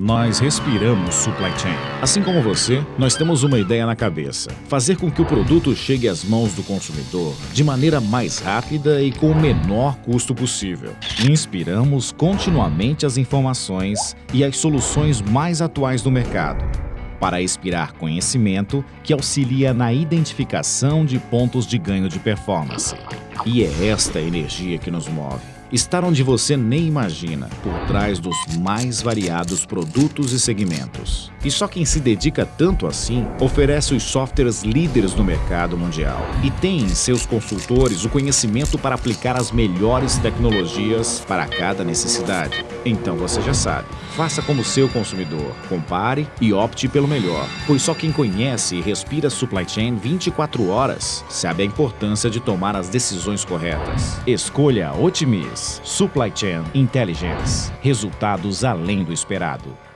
Nós respiramos supply chain. Assim como você, nós temos uma ideia na cabeça: fazer com que o produto chegue às mãos do consumidor de maneira mais rápida e com o menor custo possível. Inspiramos continuamente as informações e as soluções mais atuais do mercado para expirar conhecimento que auxilia na identificação de pontos de ganho de performance. E é esta energia que nos move estar onde você nem imagina, por trás dos mais variados produtos e segmentos. E só quem se dedica tanto assim oferece os softwares líderes no mercado mundial e tem em seus consultores o conhecimento para aplicar as melhores tecnologias para cada necessidade. Então você já sabe, faça como seu consumidor, compare e opte pelo melhor, pois só quem conhece e respira supply chain 24 horas sabe a importância de tomar as decisões corretas. Escolha Otimis Supply Chain Intelligence. Resultados além do esperado.